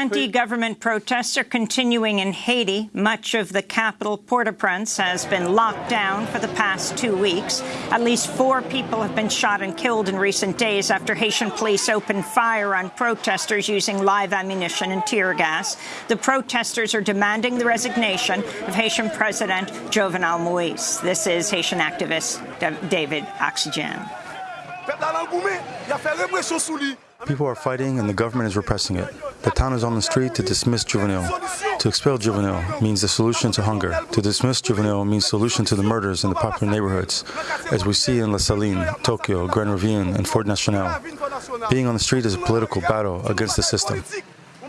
Anti-government protests are continuing in Haiti. Much of the capital, Port-au-Prince, has been locked down for the past two weeks. At least four people have been shot and killed in recent days after Haitian police opened fire on protesters using live ammunition and tear gas. The protesters are demanding the resignation of Haitian President Jovenel Moise. This is Haitian activist David Oxygène. People are fighting and the government is repressing it. The town is on the street to dismiss Jovenel. To expel Jovenel means the solution to hunger. To dismiss Jovenel means solution to the murders in the popular neighborhoods, as we see in La Saline, Tokyo, Grand Ravine, and Fort National. Being on the street is a political battle against the system.